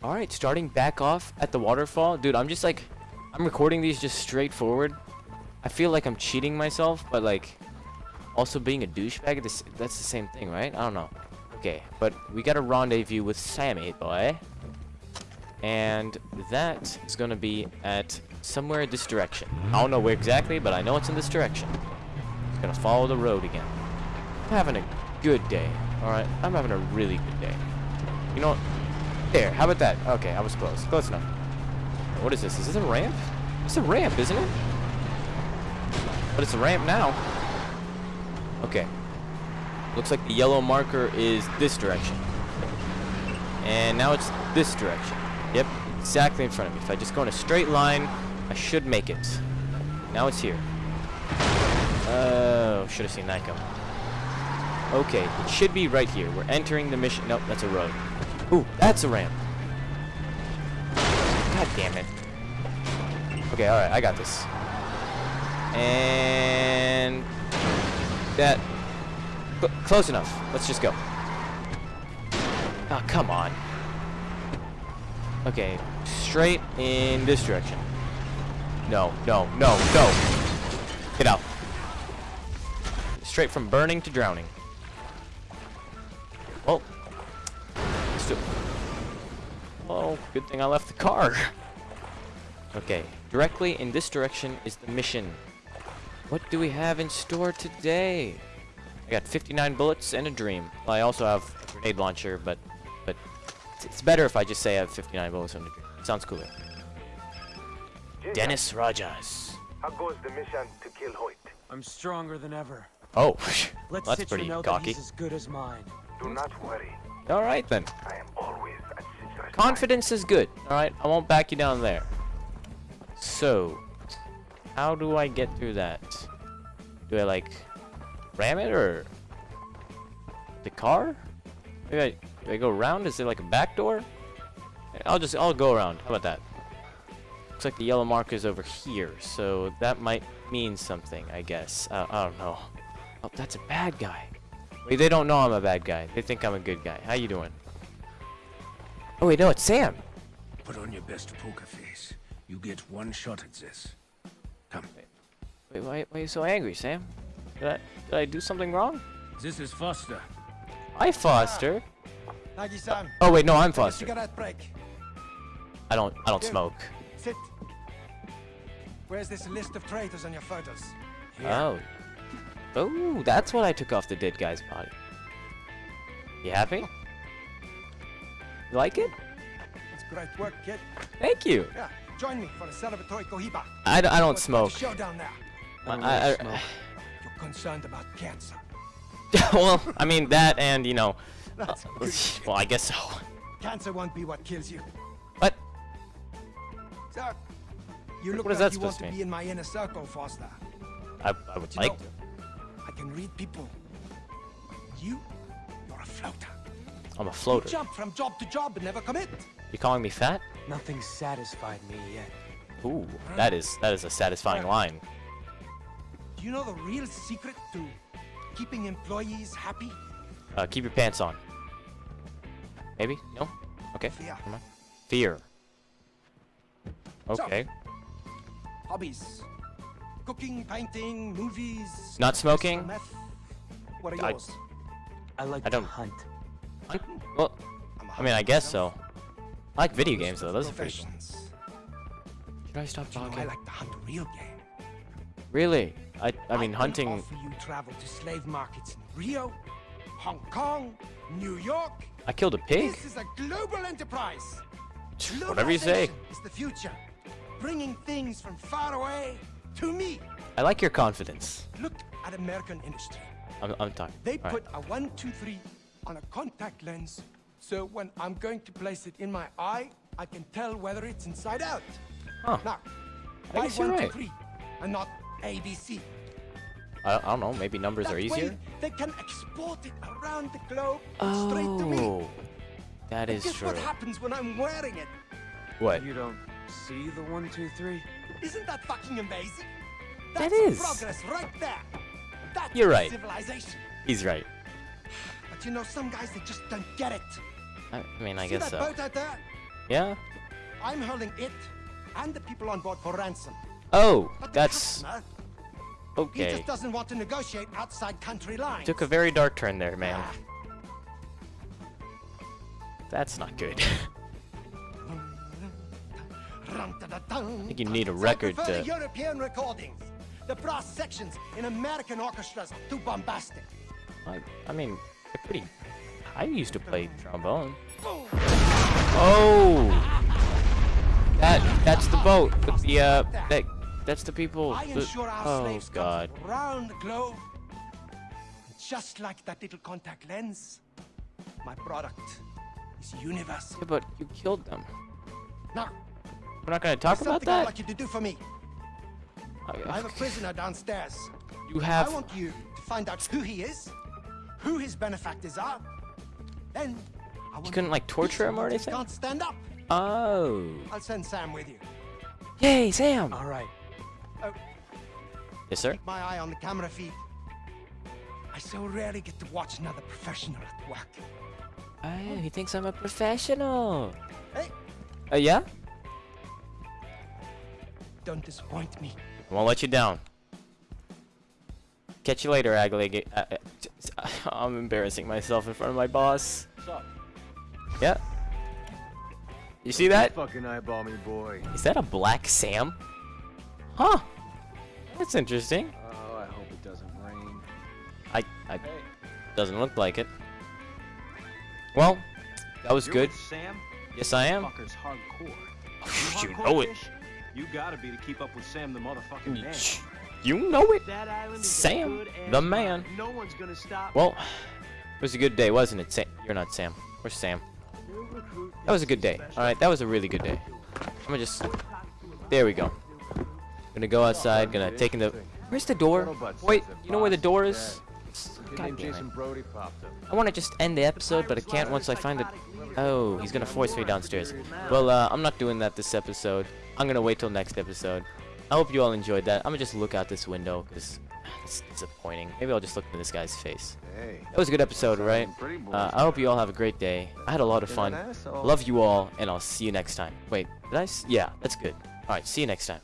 Alright, starting back off at the waterfall. Dude, I'm just like, I'm recording these just straightforward. I feel like I'm cheating myself, but like, also being a douchebag, this, that's the same thing, right? I don't know. Okay, but we got a rendezvous with Sammy, boy. And that is going to be at somewhere this direction. I don't know where exactly, but I know it's in this direction. Going to follow the road again. I'm having a good day, alright? I'm having a really good day. You know what? There, how about that? Okay, I was close. Close enough. What is this? Is this a ramp? It's a ramp, isn't it? But it's a ramp now. Okay. Looks like the yellow marker is this direction. And now it's this direction. Yep, exactly in front of me. If I just go in a straight line, I should make it. Now it's here. Oh, should have seen that coming. Okay, it should be right here. We're entering the mission. Nope, that's a road. Ooh, that's a ramp. God damn it. Okay, alright, I got this. And... That... Cl close enough. Let's just go. Oh, come on. Okay, straight in this direction. No, no, no, no. Get out. Straight from burning to drowning. Well, let's do it. Well, good thing I left the car. Okay, directly in this direction is the mission. What do we have in store today? I got 59 bullets and a dream. Well, I also have a grenade launcher, but but it's better if I just say I have 59 bullets and a dream. It sounds cooler. Dennis Rogers. How goes the mission to kill Hoyt? I'm stronger than ever. Oh, Let's that's Citra pretty know cocky. that he's as good as mine. Do not worry. All right then. I am always Confidence is good. All right, I won't back you down there. So, how do I get through that? Do I like ram it or the car? Maybe I, do I go around? Is there like a back door? I'll just I'll go around. How about that? Looks like the yellow marker is over here, so that might mean something, I guess. Uh, I don't know. Oh, that's a bad guy. Wait, they don't know I'm a bad guy. They think I'm a good guy. How you doing? Oh wait, no, it's Sam. Put on your best poker face. You get one shot at this. Come. Wait, why, why are you so angry, Sam? Did I, did I do something wrong? This is Foster. I Foster. Nagi-san, Oh wait, no, I'm take a Foster. cigarette break. I don't, I don't Here. smoke. Sit. Where's this list of traitors on your photos? Oh. Oh, that's what I took off the dead guy's body. You happy? You like it? It's great work, kid. Thank you. Yeah, join me for a celebratory cohiba. I, d- I don't Let's start smoke. Show down there. I, don't I, really I- smoke. You're concerned about cancer. well, I mean that, and you know. Uh, well, I guess so. Cancer won't be what kills you. What? So, you look What is like that you want supposed to to be mean? in my inner circle, Foster. I, I would You like know, to. I can read people. You, you're a floater. I'm a floater. Jump from job to job and never commit. You calling me fat? Nothing satisfied me yet. Ooh, that is that is a satisfying line. Do you know the real secret to keeping employees happy? Uh, keep your pants on. Maybe? No? Okay. Fear. Fear. Okay. Hobbies. Cooking, painting, movies. Not smoking? Meth. What are I- yours? I like I don't- to hunt. I- Well, I'm a I mean, I guess so. I like video games though. Those are pretty cool. Should I stop You know, I like to hunt real game. Really? I I mean can hunting. offer you travel to slave markets in Rio, Hong Kong, New York. I killed a pig. This is a global enterprise. Whatever you say. Globalization is the future, bringing things from far away to me. I like your confidence. Look at American industry. I'm I'm talking. They All right. put a one, two, three on a contact lens, so when I'm going to place it in my eye, I can tell whether it's inside out. Huh. Now, I why guess you're two, three, and not ABC? I, I don't know. Maybe numbers That are way, easier. they can export it around the globe straight to me. Oh, that is Guess true. what happens when I'm wearing it? What? You don't see the one, two, three? Isn't that fucking amazing? That That's is. progress right there. That's You're right. civilization. He's right. But you know, some guys they just don't get it. I, mean, I See guess that so. boat out there? Yeah? I'm holding it and the people on board for ransom. Oh, But that's customer, he just doesn't want to negotiate outside country lines. Took a very dark turn there, man. Ah, That's not good. I think you need a record to- the European recordings. The brass sections in American orchestras too bombastic. I, I mean, they're pretty. I used to play trombone. Oh, that that's the boat with the uh that that's the people. The- oh God. the globe. Just like that little contact lens, my product is universal. Yeah, but you killed them. Now, We're not gonna talk about something I'd that. like you to do for me. I have a prisoner downstairs. You have. I want you to find out who he is, who his benefactors are. Then I want couldn't, like, torture him or him until he anything? Can't stand up. Oh. I'll send Sam with you. Yay, Sam. All right. Oh, Yes, sir. keep my eye on the camera feed. I so rarely get to watch another professional at work. Oh, he thinks I'm a professional. Hey, Uh, yeah? Don't disappoint me. I won't let you down. Catch you later, Agleg. Uh, uh, I'm embarrassing myself in front of my boss. Yeah. You see that? Fucking eyeball me, boy. Is that a black Sam? Huh. That's interesting. Oh, I hope it doesn't rain. I, I doesn't look like it. Well, that was You're good. Sam? Yes, I am. Fucker's hardcore. You hardcore know it. You gotta be to keep up with Sam the motherfucking man. You know it. Sam, the man. No one's gonna stop. Well, it was a good day, wasn't it? Sam? You're not Sam. Where's Sam? That was a good day. All right, that was a really good day. I'm gonna just. There we go. Gonna go outside. Gonna take in the. Where's the door? Wait, you know where the door is? God damn it. Jason Brody popped up. I want to just end the episode, but I can't once I find it. Oh, he's gonna force me downstairs. Well, uh, I'm not doing that this episode. I'm gonna wait till next episode. I hope you all enjoyed that. I'm gonna just look out this window because it's disappointing. Maybe I'll just look into this guy's face. Hey. That was a good episode, right? Uh, I hope you all have a great day. I had a lot of fun. Love you all, and I'll see you next time. Wait, did I? S- yeah, that's good. All right, see you next time.